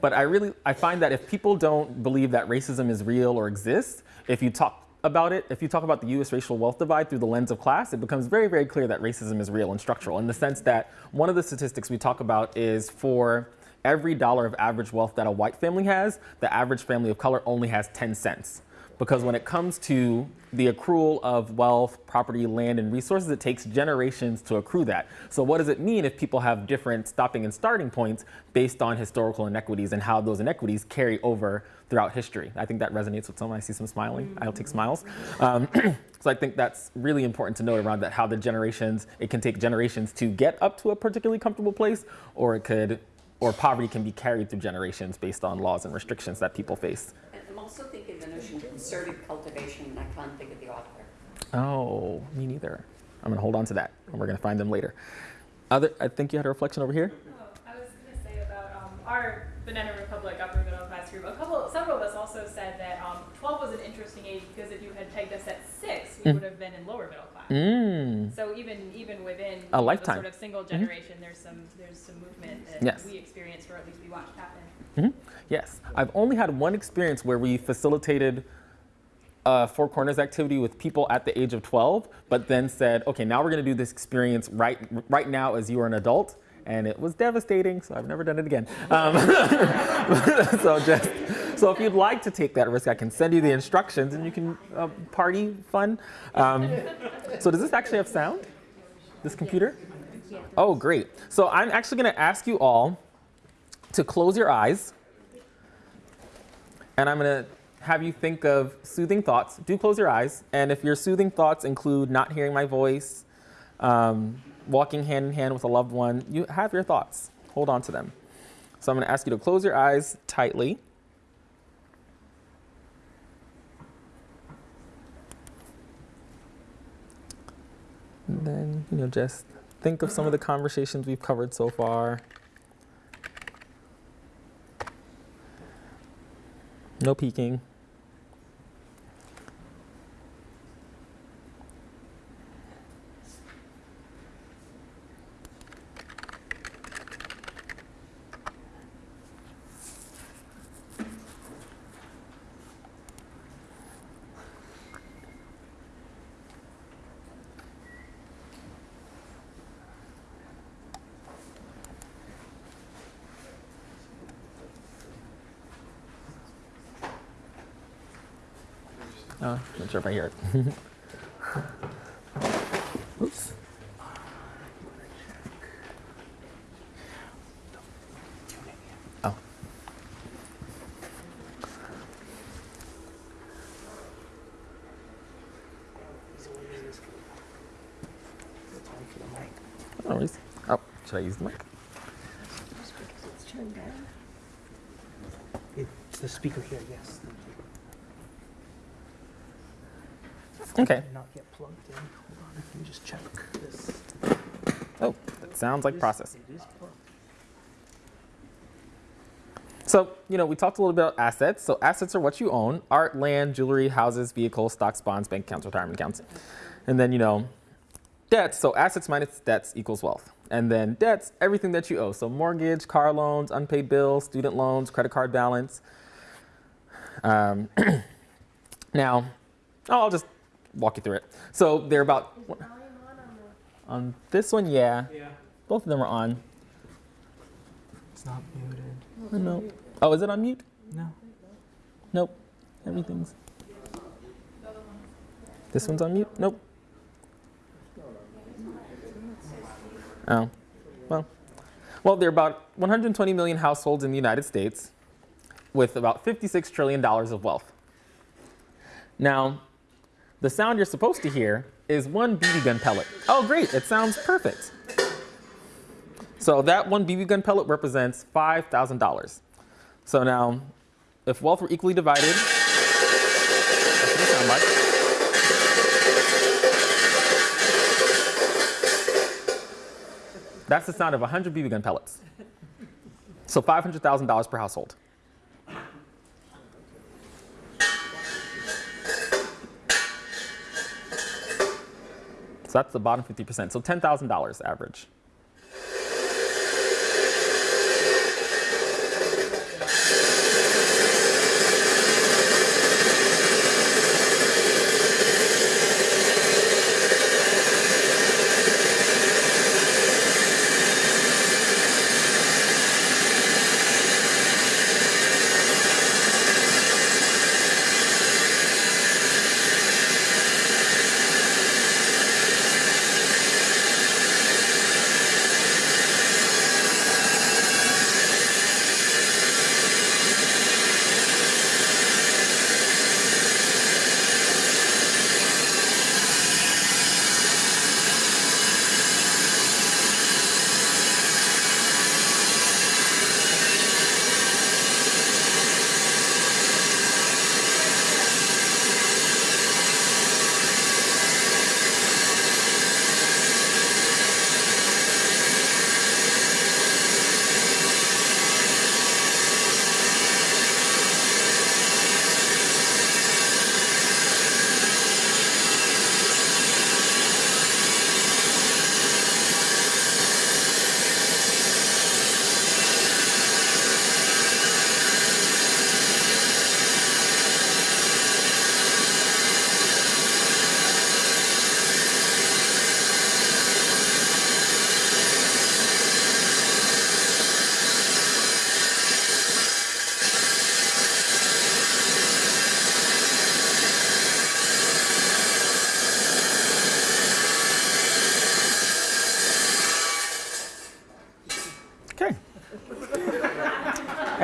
[SPEAKER 2] but I really I find that if people don't believe that racism is real or exists, if you talk about it, if you talk about the U.S. racial wealth divide through the lens of class, it becomes very, very clear that racism is real and structural in the sense that one of the statistics we talk about is for every dollar of average wealth that a white family has, the average family of color only has 10 cents. Because when it comes to the accrual of wealth, property, land, and resources, it takes generations to accrue that. So what does it mean if people have different stopping and starting points based on historical inequities and how those inequities carry over throughout history? I think that resonates with someone. I see some smiling. I'll take smiles. Um, so I think that's really important to note around that how the generations, it can take generations to get up to a particularly comfortable place, or it could, or poverty can be carried through generations based on laws and restrictions that people face.
[SPEAKER 5] And I'm also thinking the notion of concerted cultivation, and I can't think of the author.
[SPEAKER 2] Oh, me neither. I'm gonna hold on to that, and we're gonna find them later. Other, I think you had a reflection over here.
[SPEAKER 13] Oh, I was gonna say about um, our Banana Republic upper middle class group. A couple, several of us also said that um, 12 was an interesting age because if you had pegged us at six, we
[SPEAKER 2] Mm.
[SPEAKER 13] would have been in lower middle class.
[SPEAKER 2] Mm.
[SPEAKER 13] So even even within
[SPEAKER 2] A lifetime.
[SPEAKER 13] sort of single generation, there's some there's some movement that
[SPEAKER 2] Yes.
[SPEAKER 13] we experienced, or at least we watched happen.
[SPEAKER 2] Mhm. Yes, I've only had one experience where we facilitated a Four Corners activity with people at the age of 12, but then said, okay, now we're gonna do this experience right, right now as you are an adult. And it was devastating, so I've never done it again. Um, so just, so if you'd like to take that risk, I can send you the instructions and you can uh, party fun. Um, so does this actually have sound? This computer? Oh, great. So I'm actually gonna ask you all to close your eyes. And I'm going to have you think of soothing thoughts. Do close your eyes. And if your soothing thoughts include not hearing my voice, um, walking hand in hand with a loved one, you have your thoughts. Hold on to them. So I'm going to ask you to close your eyes tightly. And then, you know, just think of some of the conversations we've covered so far. No peeking. Oh, if I hear it. Oops. Oh. No worries. Oh, should I use the mic?
[SPEAKER 1] It's the speaker here, yes.
[SPEAKER 2] Okay.
[SPEAKER 1] Not yet plugged in. Hold on, let me just check this.
[SPEAKER 2] Oh, that sounds like process. So, you know, we talked a little bit about assets. So, assets are what you own art, land, jewelry, houses, vehicles, stocks, bonds, bank accounts, retirement accounts. And then, you know, debts. So, assets minus debts equals wealth. And then debts, everything that you owe. So, mortgage, car loans, unpaid bills, student loans, credit card balance. Um, now, I'll just walk you through it. So, they're about. On this one, yeah.
[SPEAKER 12] Yeah.
[SPEAKER 2] Both of them are on.
[SPEAKER 1] It's not muted.
[SPEAKER 2] Oh, no. Oh, is it on mute?
[SPEAKER 1] No.
[SPEAKER 2] Nope. Everything's. This one's on mute? Nope. Oh. Well. Well, there are about 120 million households in the United States with about $56 trillion of wealth. Now, the sound you're supposed to hear is one BB gun pellet. Oh, great. It sounds perfect. So that one BB gun pellet represents $5,000. So now, if wealth were equally divided, that's what sound like. That's the sound of 100 BB gun pellets. So $500,000 per household. So that's the bottom 50%. So $10,000 average.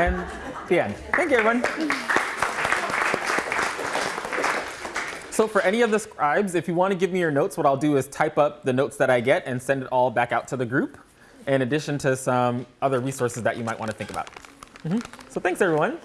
[SPEAKER 2] And the end. Thank you, everyone. So for any of the scribes, if you want to give me your notes, what I'll do is type up the notes that I get and send it all back out to the group, in addition to some other resources that you might want to think about. Mhm. So thanks, everyone.